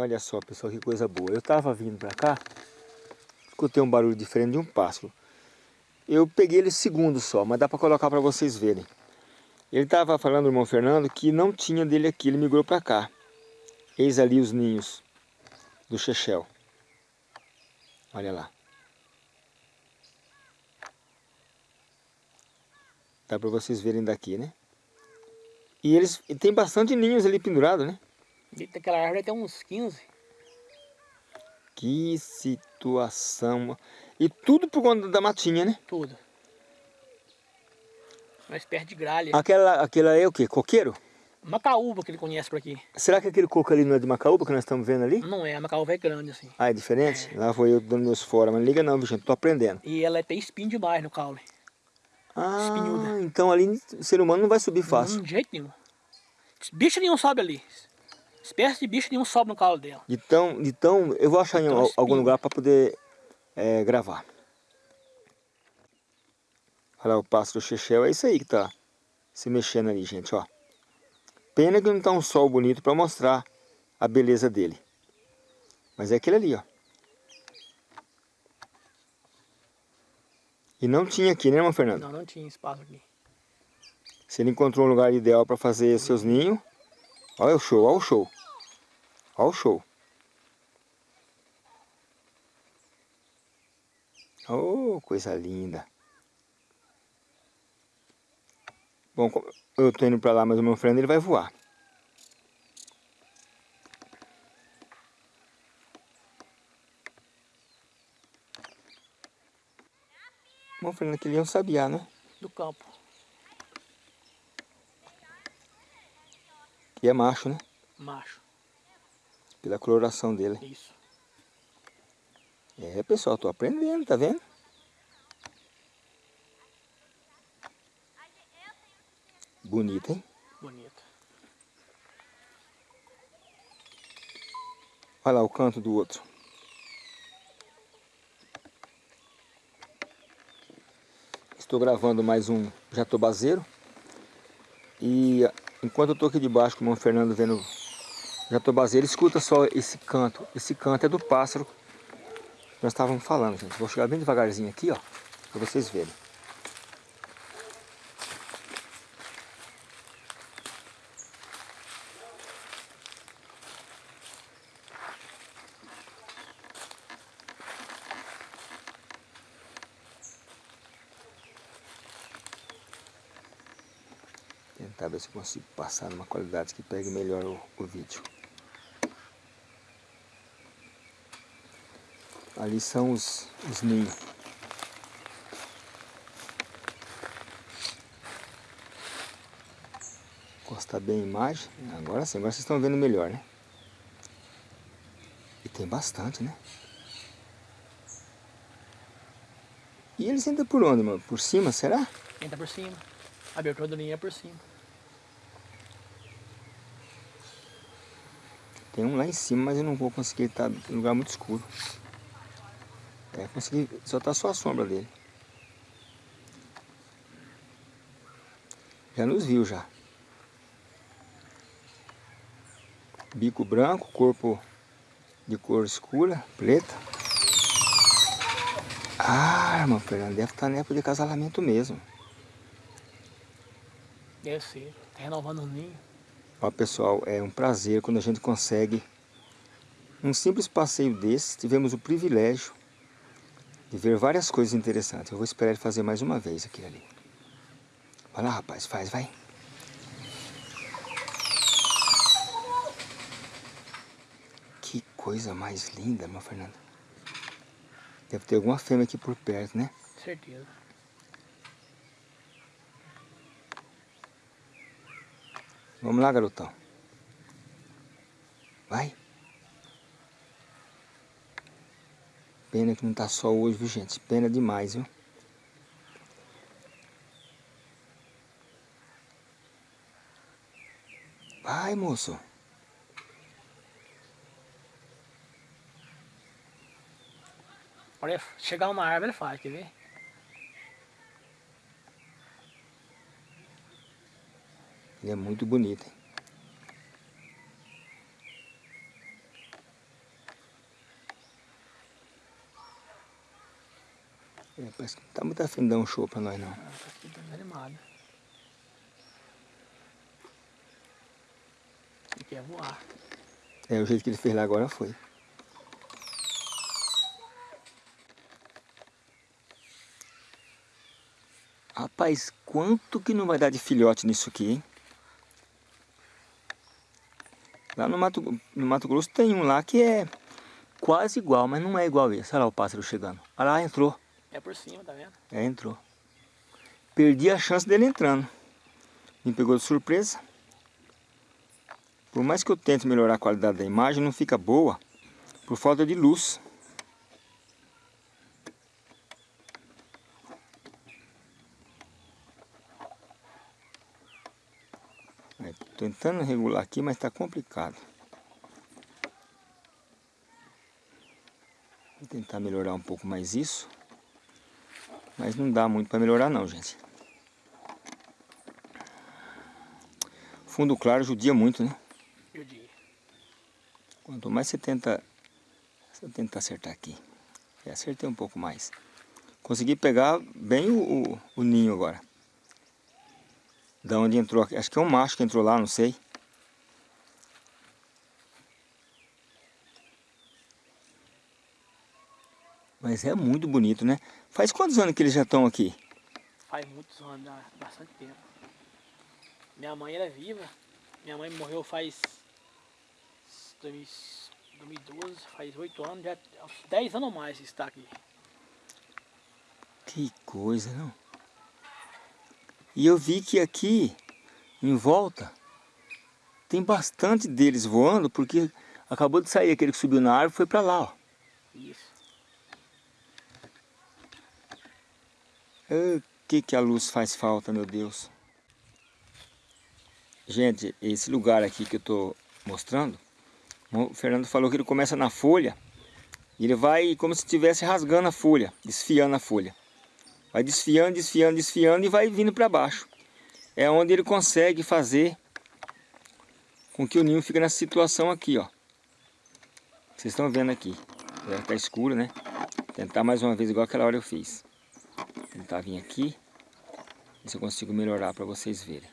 Olha só, pessoal, que coisa boa. Eu estava vindo para cá, escutei um barulho diferente de um pássaro. Eu peguei ele segundo só, mas dá para colocar para vocês verem. Ele estava falando, irmão Fernando, que não tinha dele aqui, ele migrou para cá. Eis ali os ninhos do Chechel. Olha lá. Dá para vocês verem daqui, né? E eles e tem bastante ninhos ali pendurado, né? Aquela árvore tem uns 15. Que situação. E tudo por conta da matinha, né? Tudo. Uma espécie de gralha. Aquela, aquela é o quê? Coqueiro? Macaúba que ele conhece por aqui. Será que aquele coco ali não é de Macaúba que nós estamos vendo ali? Não é, a Macaúba é grande assim. Ah, é diferente? É. Lá vou eu dando meus fora, mas liga não, gente, tô aprendendo. E ela tem espinho demais no caule. Ah, Espinhuda. então ali o ser humano não vai subir fácil. Não, de jeito nenhum. Bicho nenhum sobe ali. Espécie de bicho nenhum sobe no calo dela. Então, então eu vou achar então, em algum lugar para poder é, gravar. Olha lá o pássaro chechel, é isso aí que tá se mexendo ali, gente, ó. Pena que não tá um sol bonito para mostrar a beleza dele. Mas é aquele ali, ó. E não tinha aqui, né, irmão Fernando? Não, não tinha espaço aqui. Se ele encontrou um lugar ideal para fazer seus ninhos, olha o show, olha o show. Olha o show. Oh, coisa linda. Bom, eu tô indo para lá, mas o meu Fernando ele vai voar. Bom, Fernando, aquele é um sabiá, né? Do campo. E é macho, né? Macho. Pela coloração dele. Isso. É, pessoal, tô aprendendo, tá vendo? Bonita, hein? Bonita. Olha lá o canto do outro. Estou gravando mais um jatobazeiro. E enquanto eu estou aqui debaixo com o irmão Fernando vendo jatobazeiro, escuta só esse canto. Esse canto é do pássaro que nós estávamos falando, gente. Vou chegar bem devagarzinho aqui, ó, para vocês verem. Tentar ver se consigo passar numa qualidade que pegue melhor o, o vídeo. Ali são os, os ninhos. Encostar bem a imagem. Agora sim, agora vocês estão vendo melhor, né? E tem bastante, né? E eles entram por onde, mano? Por cima, será? Entra por cima. A abertura do ninho é por cima. Tem um lá em cima, mas eu não vou conseguir, tá em lugar muito escuro. É, consegui, só tá só a sombra dele. Já nos viu já. Bico branco, corpo de cor escura, preta. Ah, irmão Fernando, deve estar tá na época de acasalamento mesmo. Deve ser, tá renovando o ninho. Ó pessoal, é um prazer quando a gente consegue um simples passeio desse, tivemos o privilégio de ver várias coisas interessantes. Eu vou esperar ele fazer mais uma vez aqui ali. Vai lá rapaz, faz, vai. Que coisa mais linda, meu Fernando. Deve ter alguma fêmea aqui por perto, né? Certeza. Vamos lá, garotão. Vai. Pena que não tá sol hoje, viu, gente? Pena demais, viu? Vai, moço. Olha, chegar uma árvore ele faz, quer ver? Ele é muito bonito, hein? É, parece que não tá muito afim de dar um show pra nós não. Ah, tá aqui desanimado. Ele quer voar. É, o jeito que ele fez lá agora foi. Rapaz, quanto que não vai dar de filhote nisso aqui, hein? Lá no Mato, no Mato Grosso tem um lá que é quase igual, mas não é igual esse. Olha lá o pássaro chegando. Olha lá, entrou. É por cima, tá vendo? É, entrou. Perdi a chance dele entrando. Me pegou de surpresa. Por mais que eu tente melhorar a qualidade da imagem, não fica boa por falta de luz. Tentando regular aqui, mas está complicado. Vou tentar melhorar um pouco mais isso. Mas não dá muito para melhorar não, gente. Fundo claro judia muito, né? Judia. Quanto mais você tenta... Você tenta acertar aqui. Eu acertei um pouco mais. Consegui pegar bem o, o, o ninho agora. Da onde entrou, acho que é um macho que entrou lá, não sei. Mas é muito bonito, né? Faz quantos anos que eles já estão aqui? Faz muitos anos, há bastante tempo. Minha mãe era viva. Minha mãe morreu faz 2012, faz 8 anos, já 10 anos ou mais está aqui. Que coisa, não? E eu vi que aqui, em volta, tem bastante deles voando, porque acabou de sair aquele que subiu na árvore e foi para lá, ó. Isso. O que, que a luz faz falta, meu Deus. Gente, esse lugar aqui que eu estou mostrando, o Fernando falou que ele começa na folha, e ele vai como se estivesse rasgando a folha, desfiando a folha. Vai desfiando, desfiando, desfiando e vai vindo para baixo. É onde ele consegue fazer com que o ninho fique nessa situação aqui, ó. Vocês estão vendo aqui. Já tá escuro, né? Tentar mais uma vez igual aquela hora eu fiz. Tentar vir aqui. Ver se eu consigo melhorar para vocês verem.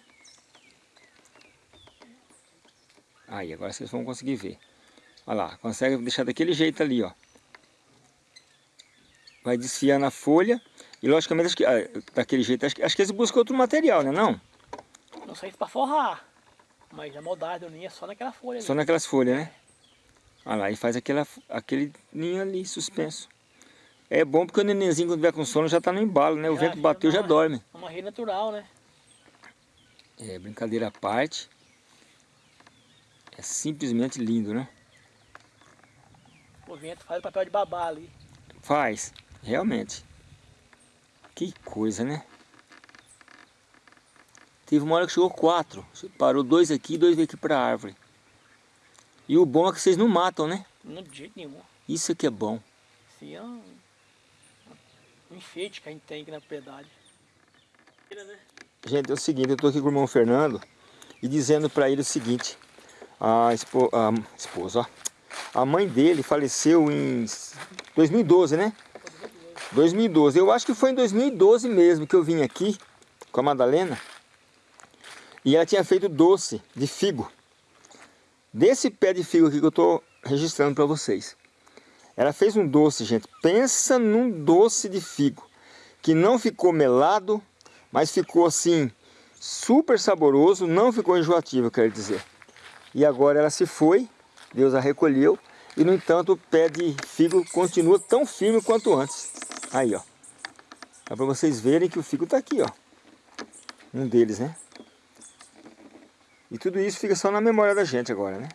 Aí, agora vocês vão conseguir ver. Olha lá, consegue deixar daquele jeito ali, ó. Vai desfiando a folha e logicamente, acho que, ah, daquele jeito, acho que, acho que eles buscam outro material, né não? Não sei se para forrar, mas a moldagem do ninho é só naquela folha Só ali. naquelas folhas, né? Olha lá, e faz aquela, aquele ninho ali suspenso. É bom porque o nenenzinho quando vier com sono já está no embalo, né? O vento bateu já dorme. É uma rede natural, né? É, brincadeira à parte. É simplesmente lindo, né? O vento faz o papel de babá ali. Faz, realmente. Que coisa, né? Teve uma hora que chegou quatro. Parou dois aqui e dois veio aqui para a árvore. E o bom é que vocês não matam, né? Não, de jeito nenhum. Isso aqui é bom. Sim, um enfeite que a gente tem aqui na propriedade. Gente, é o seguinte, eu estou aqui com o irmão Fernando e dizendo para ele o seguinte. A, a esposa, a mãe dele faleceu em 2012, né? 2012. Eu acho que foi em 2012 mesmo que eu vim aqui com a Madalena. E ela tinha feito doce de figo. Desse pé de figo aqui que eu estou registrando para vocês. Ela fez um doce, gente. Pensa num doce de figo. Que não ficou melado, mas ficou assim, super saboroso. Não ficou enjoativo, quero dizer. E agora ela se foi, Deus a recolheu. E no entanto o pé de figo continua tão firme quanto antes. Aí, ó. Dá para vocês verem que o figo está aqui, ó. Um deles, né? E tudo isso fica só na memória da gente agora, né?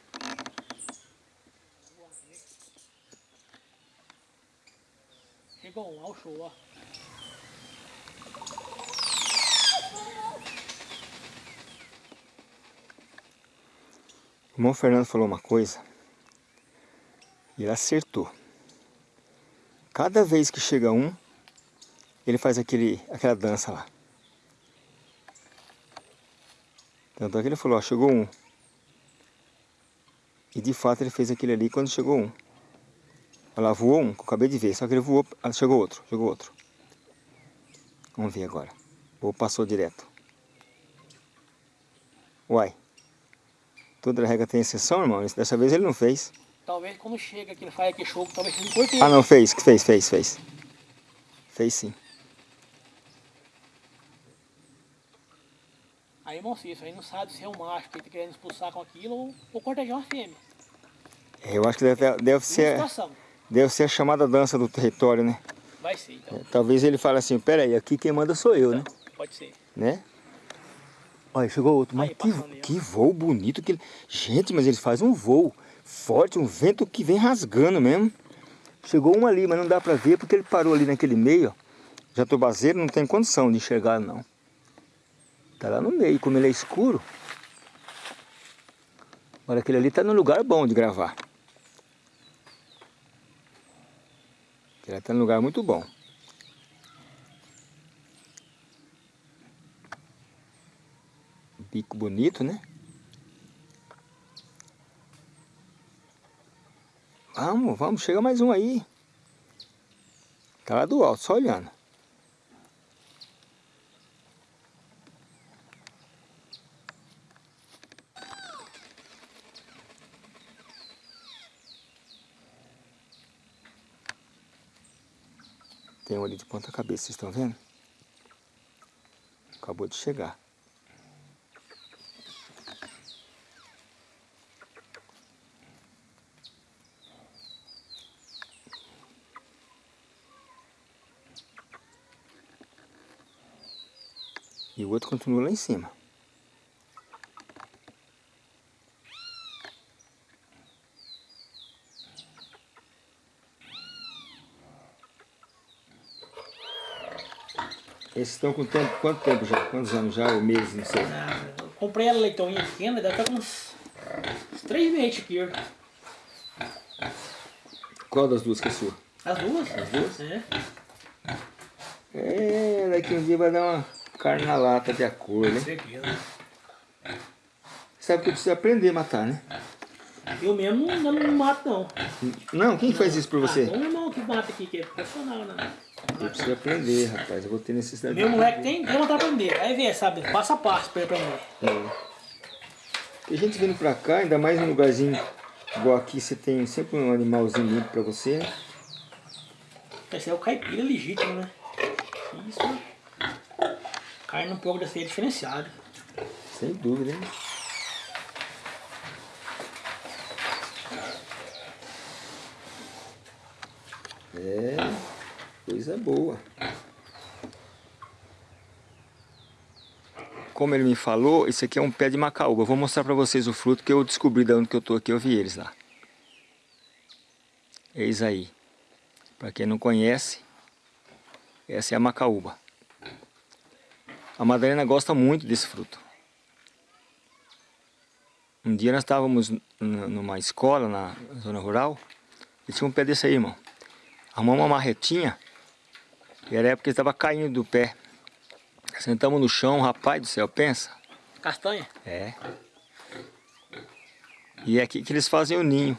O irmão Fernando falou uma coisa e ele acertou. Cada vez que chega um, ele faz aquele, aquela dança lá. Tanto é que ele falou, ó, chegou um. E de fato ele fez aquele ali quando chegou um. Lá, voou um, que eu acabei de ver, só que ele voou, chegou outro, chegou outro. Vamos ver agora. Ou passou direto. Uai. Toda regra tem exceção, irmão. Dessa vez ele não fez. Talvez quando chega que ele faz aquele show, talvez ele corte Ah, não, fez. Fez, fez, fez. Fez sim. Aí, irmão Cícero, aí não sabe se é um macho que ele tá querendo expulsar com aquilo ou, ou cortejar uma fêmea. É, Eu acho que deve, deve, ser, situação. Deve ser a chamada dança do território, né? Vai ser, então. Talvez ele fale assim, peraí, aqui quem manda sou eu, né? Pode ser. né? Olha, chegou outro, mas Aí, que, que voo bonito que ele... Gente, mas eles fazem um voo forte, um vento que vem rasgando mesmo. Chegou um ali, mas não dá pra ver porque ele parou ali naquele meio, ó. Jatobazeiro não tem condição de enxergar, não. Tá lá no meio, como ele é escuro. Olha, aquele ali tá num lugar bom de gravar. Ele tá num lugar muito bom. Bico bonito, né? Vamos, vamos, chega mais um aí. Tá lá do alto, só olhando. Tem um ali de ponta cabeça, vocês estão vendo? Acabou de chegar. E o outro continua lá em cima. Esses estão com tempo, quanto tempo já? Quantos anos já? Ou meses, não sei. Ah, eu comprei ela leitãozinha pequena, deve estar com uns, uns três meses aqui. Qual das duas que é sua? As duas? As duas? É. É, daqui um dia vai dar uma carne na lata de acordo, Com né? certeza. Sabe que eu preciso aprender a matar, né? Eu mesmo não, não mato não. Não, quem faz isso por Ah, você? tem um irmão que mata aqui, que é profissional, né? Eu preciso aprender, rapaz. Eu vou ter necessidade Meu moleque tem, tem vontade de aprender. Vai ver, sabe? Passo a passo pra ele aprender. É. Porque a gente vindo pra cá, ainda mais um lugarzinho igual aqui, você tem sempre um animalzinho limpo pra você. Esse é o caipira legítimo, né? Isso. Carne um pouco dessa aí é diferenciada. Sem dúvida, hein? É, coisa boa. Como ele me falou, isso aqui é um pé de macaúba. Eu vou mostrar pra vocês o fruto que eu descobri de onde que eu tô aqui. Eu vi eles lá. Eis aí. Pra quem não conhece, essa é a macaúba. A Madalena gosta muito desse fruto. Um dia nós estávamos numa escola na zona rural e tinha um pé desse aí, irmão. Arrumamos uma marretinha e era a época que ele estava caindo do pé. Sentamos no chão, rapaz do céu, pensa. Castanha? É. E é aqui que eles fazem o ninho.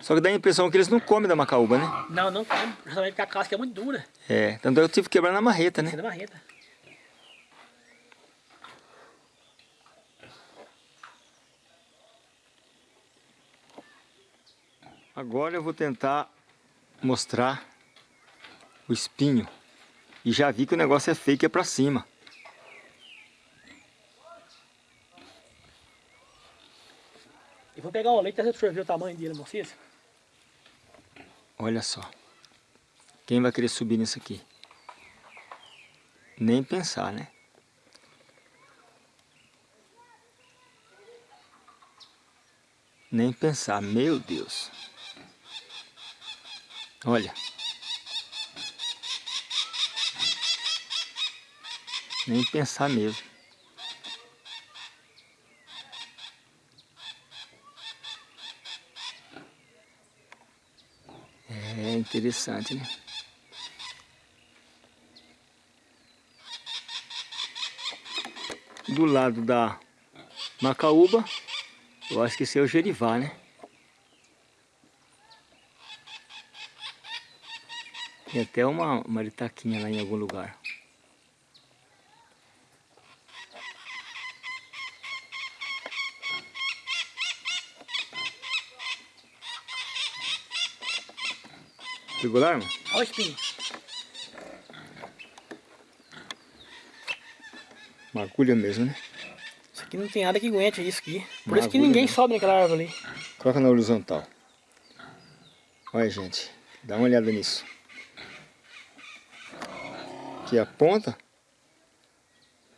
Só que dá a impressão que eles não comem da macaúba, né? Não, não come. Justamente porque a casca é muito dura. É, tanto é que eu tive que quebrar na marreta, né? Da marreta. Agora eu vou tentar mostrar o espinho. E já vi que o negócio é que é pra cima. E vou pegar o leite e absorver o tamanho dele, mocinha. Olha só. Quem vai querer subir nisso aqui? Nem pensar, né? Nem pensar, meu Deus. Olha. Nem pensar mesmo. É interessante, né? Do lado da macaúba, eu acho que esse é o gerivá, né? Tem até uma maritaquinha lá em algum lugar. Pegou lá, irmão? Olha o espinho. Mesmo, né? Isso aqui não tem nada que aguente isso aqui. Por isso que ninguém né? sobe naquela árvore ali. Coloca na horizontal. Olha, gente. Dá uma olhada nisso. Aqui a ponta.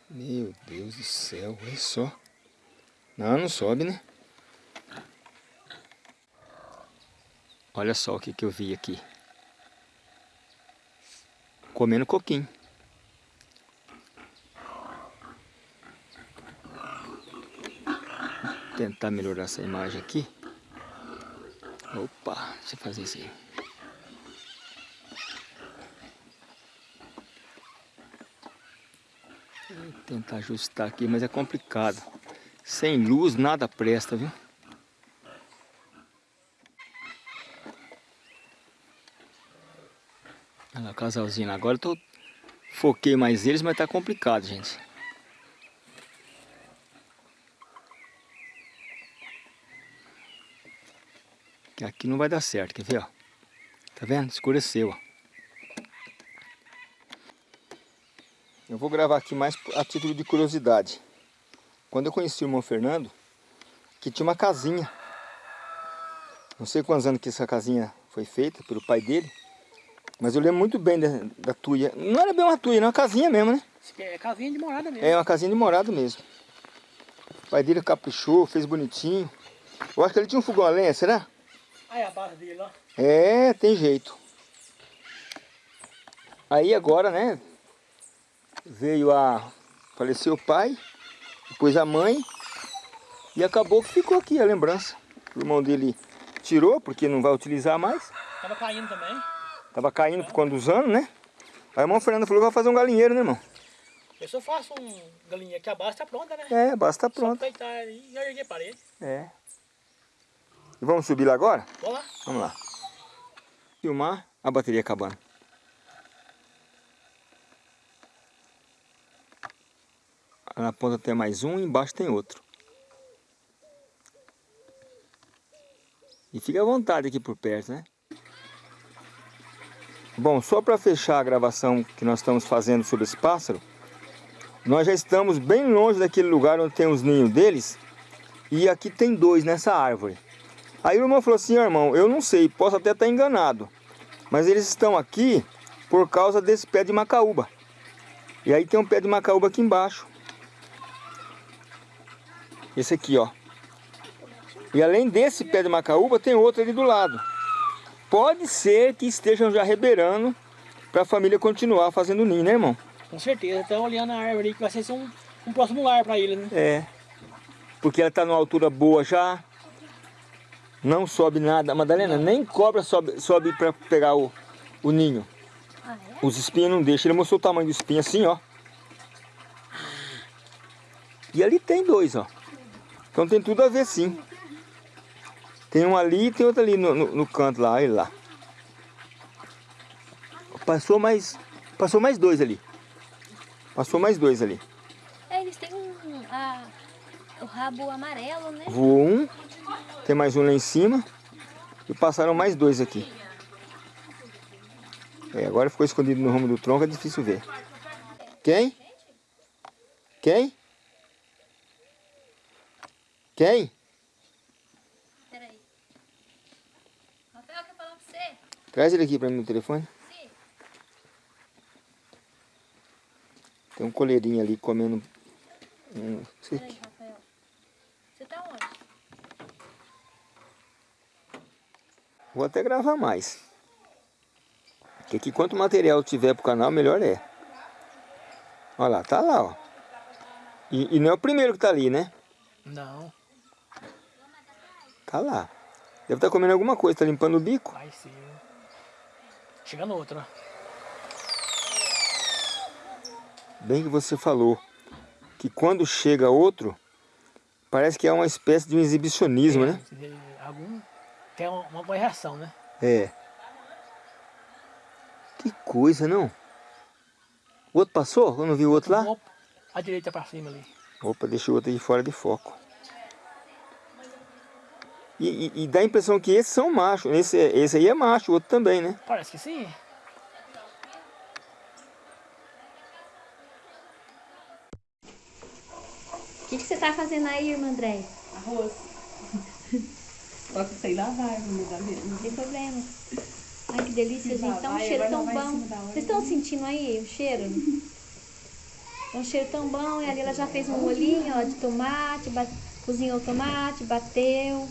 Meu Deus do céu, olha só. Não, não sobe, né? Olha só o que, que eu vi aqui. Comendo coquinho. Vou tentar melhorar essa imagem aqui. Opa, deixa eu fazer isso aí. Vou tentar ajustar aqui, mas é complicado. Sem luz nada presta, viu? Olha lá o casalzinho. Agora eu tô... foquei mais eles, mas tá complicado, gente. Aqui não vai dar certo, quer ver, ó? Tá vendo? Escureceu, ó. Eu vou gravar aqui mais a título de curiosidade. Quando eu conheci o irmão Fernando, que tinha uma casinha. Não sei quantos anos que essa casinha foi feita pelo pai dele. Mas eu lembro muito bem da, da tuia. Não era bem uma tuia, era uma casinha mesmo, né? É casinha de morada mesmo. É uma casinha de morado mesmo. O pai dele caprichou, fez bonitinho. Eu acho que ele tinha um fogão a lenha, será? Aí a base dele, ó. É, tem jeito. Aí agora, né? Veio a... Faleceu o pai, depois a mãe. E acabou que ficou aqui a lembrança. O irmão dele tirou, porque não vai utilizar mais. Tava caindo também. Tava caindo por conta dos anos, né? Aí o irmão Fernando falou que vai fazer um galinheiro, né, irmão? Eu só faço um galinha que a base tá pronta, né? É, basta tá Só pronto. peitar ali e já erguei a parede. É. E vamos subir lá agora? Vamos lá. Vamos lá. Filmar a bateria acabando. Na ponta tem mais um e embaixo tem outro. E fica à vontade aqui por perto, né? Bom, só para fechar a gravação que nós estamos fazendo sobre esse pássaro, nós já estamos bem longe daquele lugar onde tem os ninhos deles. E aqui tem dois nessa árvore. Aí o irmão falou assim, "Ó, irmão, eu não sei, posso até estar enganado. Mas eles estão aqui por causa desse pé de macaúba. E aí tem um pé de macaúba aqui embaixo. Esse aqui, ó. E além desse pé de macaúba, tem outro ali do lado. Pode ser que estejam já rebeirando para a família continuar fazendo ninho, né, irmão? Com certeza. Estão olhando a árvore aí que vai ser um, um próximo lar pra eles, né? É. Porque ela está numa altura boa já. Não sobe nada. Madalena, nem cobra sobe, sobe para pegar o, o ninho. Ah, é? Os espinhos não deixam. Ele mostrou o tamanho do espinho assim, ó. E ali tem dois, ó. Então tem tudo a ver sim. Tem um ali e tem outro ali no, no, no canto lá, ele lá. Passou mais. Passou mais dois ali. Passou mais dois ali. É, eles têm um, a- o rabo amarelo, né? Voou um, tem mais um lá em cima e passaram mais dois aqui. É, agora ficou escondido no rumo do tronco, é difícil ver. Quem? Quem? Quem? Peraí. Rafael, quer falar pra você? Traz ele aqui pra mim no telefone. Sim. Tem um coleirinho ali comendo um... Peraí, aqui. Rafael. Você tá onde? Vou até gravar mais. Porque aqui quanto material tiver pro canal, melhor é. Olha lá, tá lá, ó. E, e não é o primeiro que tá ali, né? Não, Tá lá. Deve estar comendo alguma coisa, tá limpando o bico. vai ser. Chegando outro, ó. Bem que você falou que quando chega outro, parece que é uma espécie de um exibicionismo, né? É, Algum tem uma, boa reação, né? É. Que coisa, não? O outro passou? Eu não vi o outro lá? Opa, a direita pra cima ali. Opa, deixa o outro aí fora de foco. E, e, e dá a impressão que esses são machos. Esse, esse aí é macho, o outro também, né? Parece que sim. O que, que você tá fazendo aí, irmã André? Arroz. Só que sei lavar, dá mesmo. Não tem problema. Ai, que delícia, gente. Tá um cheiro tão bom. Vocês estão sentindo aí o cheiro? É um cheiro tão bom. E ali ela já fez um molhinho ó, de tomate, cozinhou o tomate, bateu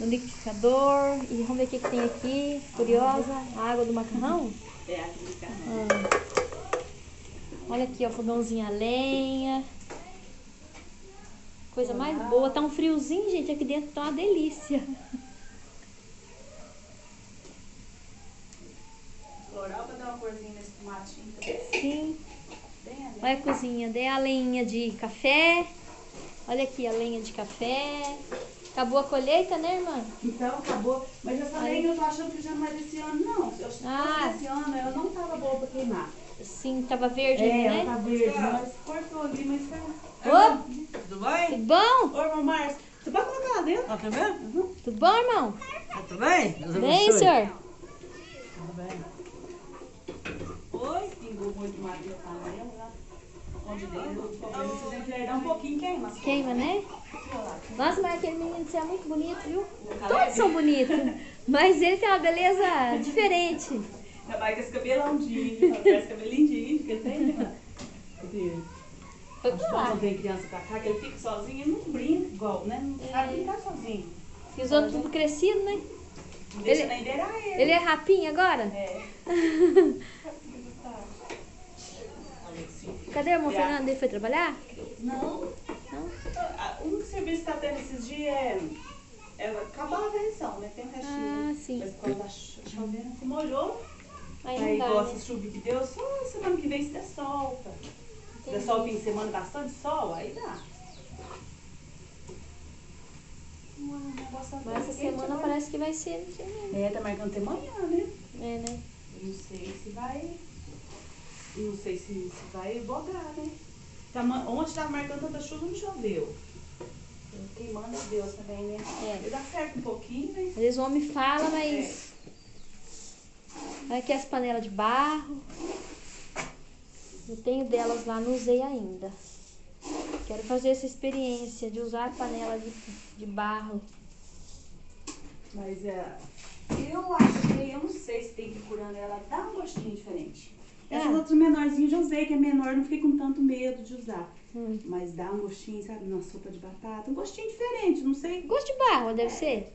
no liquidificador. E vamos ver o que, que tem aqui. Curiosa. A água do macarrão. É, aquele carro. Ah. Olha aqui, ó, fogãozinho a lenha. Coisa mais boa. Tá um friozinho, gente. Aqui dentro tá uma delícia. Floral pra dar uma corzinha nesse tomatinho. Sim. Olha a cozinha. Dei a lenha de café. Olha aqui a lenha de café. Acabou a colheita, né, irmã? Então, acabou. Mas essa lenha eu tô achando que já não é desse ano, não. Se eu Ah. desse ano, ela não tava boa pra queimar. Sim, tava verde, É, né? ela tá verde, mas cortou ali, mas tá... Ô, Tudo bem? tudo bom? Ô, irmão Márcio, você pode colocar lá dentro? Tá tudo bem? Tudo bom, irmão? Tá tudo bem? Deus Bem, abençoe. senhor? Tudo bem. Oi, pingou muito mais de panela um pouquinho queima. Queima, né? Nossa, mas aquele menino você é muito bonito, viu? Todos são bonitos. Mas ele tem uma beleza diferente. Ainda mais com esse cabelão de parece cabelo lindinho que ele tem, né? Lá. Quando vem criança pra cá, que ele fica sozinho, ele não brinca igual, né? Não sabe brincar sozinho. E os outros tudo crescido, né? Não deixa Ele- nem beirar ele. Ele é rapinha agora? É. Cadê o irmão Fernando? Ele foi trabalhar? Não. Não? Ah, O único serviço que tá tendo esses dias é, é acabar a varreção, né? Tem restinho. Ah, sim. Mas quando tá cho- chovendo, se molhou. Aí Aí, dá, igual né? essa chuva que deu, só semana que vem se der solta. Se der sol fim de semana, bastante sol, aí dá. Negócio Mas essa semana parece que vai ser. É, tá marcando até amanhã, né? É, né? Eu Não sei se vai. Não sei se, se vai bogar, né? Tá, ontem tava marcando tanta chuva, não choveu. Queimando a Deus também, né? É. Dá certo um pouquinho, né? Às vezes o homem fala, mas. Olha aqui as panelas de barro. Eu tenho delas lá, não usei ainda. Quero fazer essa experiência de usar panela de, de barro. Mas é. Eu acho que, eu não sei se tem que curando ela, dá um gostinho diferente. Essas É. outras menorzinhas eu já usei, que é menor, não fiquei com tanto medo de usar. Hum. Mas dá um gostinho, sabe, na sopa de batata, um gostinho diferente, não sei. Gosto de barro, deve ser?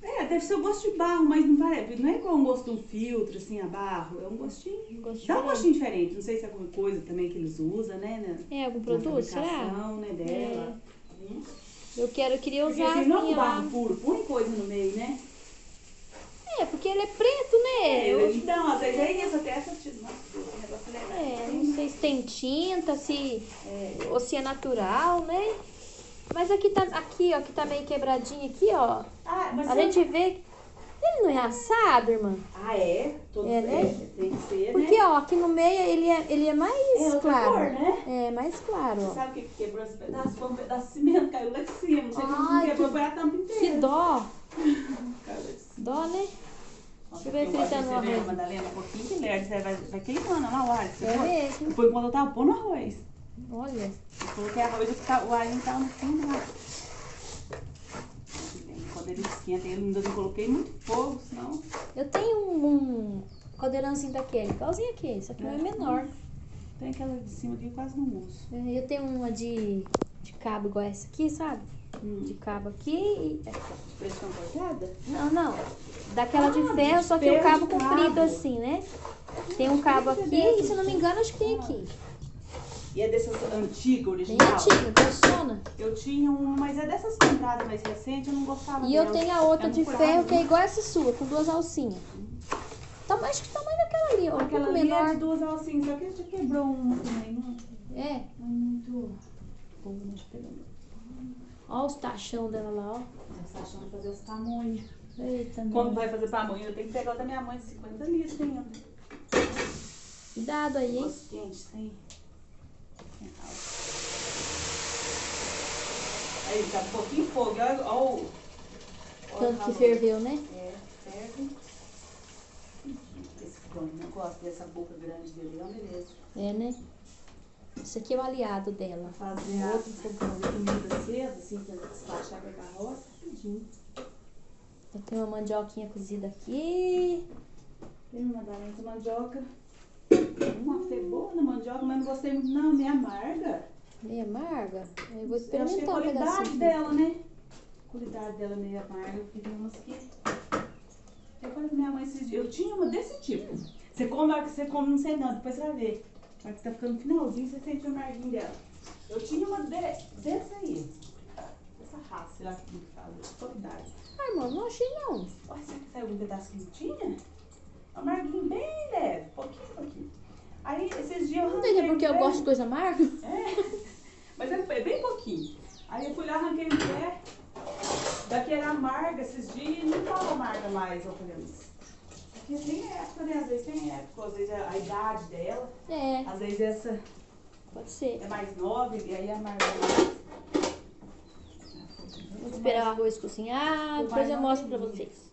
É, deve ser o gosto de barro, mas não parece. Não é igual um gosto de um filtro, assim, a barro. É um gostinho. Um gosto Dá um gostinho diferente. Não sei se é alguma coisa também que eles usam, né? Na, É algum produto, será? né, dela. Hum. Eu quero, eu queria Porque usar assim, as não é um minhas barro puro, põe coisa no meio, né? É, porque ele é preto, né? É, Eu- então, às vezes é isso, até essa. Negócio é legal. É, não sei se tem tinta, se ou se é natural, né? Mas aqui tá, aqui, ó, que tá meio quebradinho aqui, ó. Ah, A gente vê. Ele não é assado, irmã? Ah, é? Todos É, né? é, Tem que ser, Porque, né? ó, aqui no meio ele é, ele é mais É claro. cor, né? É, mais claro, Você ó. sabe o que que quebrou esse pedaço? Foi um pedaço de cimento, caiu lá de cima. Não sei como Ai, quebrou, que- foi a tampa inteira. Que dó. Caiu lá de cima. Dó, né? Deixa eu ver eu gosto fritando de o você ver, arroz. Madalena, um pouquinho de lerdo, você vai, vai queimando lá o alho. Você É mesmo. Foi quando eu tava pondo arroz. Olha. Eu coloquei arroz tá- o alho tá no fundo lá. Quando ele esquenta, ele ainda não coloquei muito fogo, senão... Eu tenho um, um caldeirãozinho daquele, igualzinho aquele, só que meu é menor. Tem aquela de cima que eu quase não uso. É, Eu tenho uma de, de cabo igual essa aqui, sabe? De cabo aqui e Pressão cortada? Não, não. Daquela de Ah, ferro, de só que o cabo de comprido cabo. assim, né? Tem um cabo aqui e, se não me engano, acho que tem aqui. E é dessas antigas, Bem original? antiga, grossona. Eu tinha uma, mas é dessas compradas mais recentes, eu não gostava E eu dela. tenho a outra Ela de ferro, que é igual essa sua, com duas alcinhas. Tá, acho que o tamanho daquela ali, ó. Um Aquela pouco ali é menor. de duas alcinhas, só que já quebrou uma também. Não, É. não é muito boa, né? Deixa Ó os tachão dela lá, ó. Tá achando de fazer esse tamanho. Eita, Quando vai fazer pamonha, eu tenho que pegar da minha mãe de 50 litros ainda. Cuidado aí, hein? Gosto quente, álcool. Aí, tá um pouquinho fogo. Olha, olha, o- olha tanto que ferveu, né? É, ferve. Esse cone, não gosto dessa boca grande dele, não, beleza. É, né? Esse aqui é o aliado dela. Fazer de comida cedo, assim, pra despachar pra carroça, rapidinho. Eu tenho uma mandioquinha cozida aqui. Tem uma da mandioca. Uma cebola na mandioca, mas não gostei muito não, meio amarga. Meio amarga. Eu vou Eu a experimentar um qualidade pedacinho. dela, né? A qualidade dela meio amarga, porque tem umas que... Eu falei pra minha mãe esses dias, eu tinha uma desse tipo. Você come, que você come, não sei não, depois você vai ver. Hora que tá ficando finalzinho, você sente o amarguinho dela. Eu tinha uma de, dessa aí. Essa raça, sei lá como que fala, de qualidade. Ai, irmão, não achei não. Olha, será que saiu um pedacinho que tinha? Amarguinho bem leve, pouquinho, pouquinho. Aí, esses dias eu Não entendi arranquei porque eu gosto de coisa amarga. É, mas é é bem pouquinho. Aí eu fui lá, arranquei um pé, daqui era amarga esses dias e não tava amarga mais, eu falei, mas... Porque tem época, né? Às vezes tem época, às vezes é a idade dela, É, às vezes essa pode ser. é mais nova e aí amarga mais. Vou esperar o arroz cozinhar, depois eu mostro pra vocês.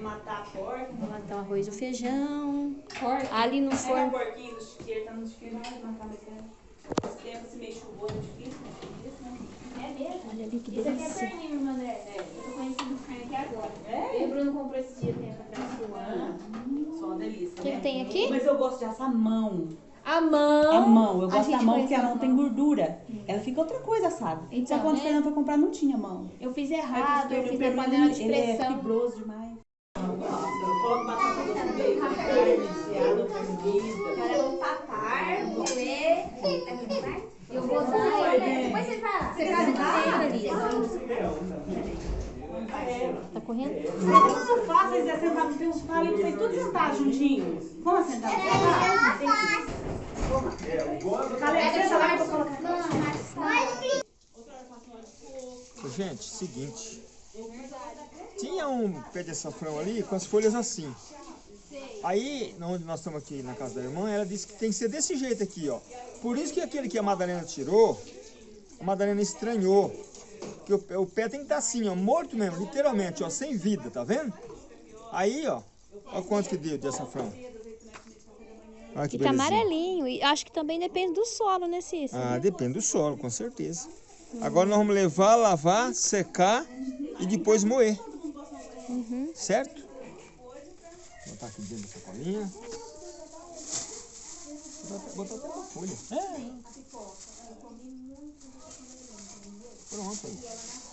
Matar a porca. Vou matar o arroz e o feijão. Porca? Ali no o forno. porquinho no chiqueiro, tá no chiqueiro, vai matar mais tempo. Esse tempo, se meio chuvoso, é difícil, né? Difícil, né? É mesmo? Olha ali que Isso aqui é delícia. perninho, irmã André. Eu tô conhecendo carne aqui agora. É? Eu e o Bruno comprou esse dia tempo atrás. Ah, só uma delícia, O que, né? que tem aqui? Mas eu gosto de assar mão. A mão. A mão, eu gosto da mão porque a mão tem gordura. Ela fica outra coisa assada. Então, Só quando né? o Fernando foi comprar não tinha mão. Eu fiz errado, eu fiz na panela de ele é pressão. fibroso demais. Coloca batata doce no meio, né? carne carne eu comer. Eu vou dar. Depois você vai lá. Você vai ali? Tá correndo? Vocês não fáceis é sentar, tem uns palitos, vocês tudo sentados juntinhos. Vamos sentar no sofá? Calé, senta lá que eu vou colocar. Ô, Gente, seguinte. Tinha um pé de açafrão ali com as folhas assim. Aí, onde nós estamos aqui na casa da irmã, ela disse que tem que ser desse jeito aqui, ó. Por isso que aquele que a Madalena tirou, a Madalena estranhou. Que o, pé- o pé tem que estar assim, ó, morto mesmo, literalmente, ó, sem vida, tá vendo? Aí, ó, ó quanto que deu de açafrão. Olha que E tá amarelinho. E acho que também depende do solo, né, Cícero? Ah, depende do solo, com certeza. Agora nós vamos levar, lavar, secar e depois moer. Certo? Vou botar aqui dentro da sacolinha. Botar até- uma folha. É. Pronto aí.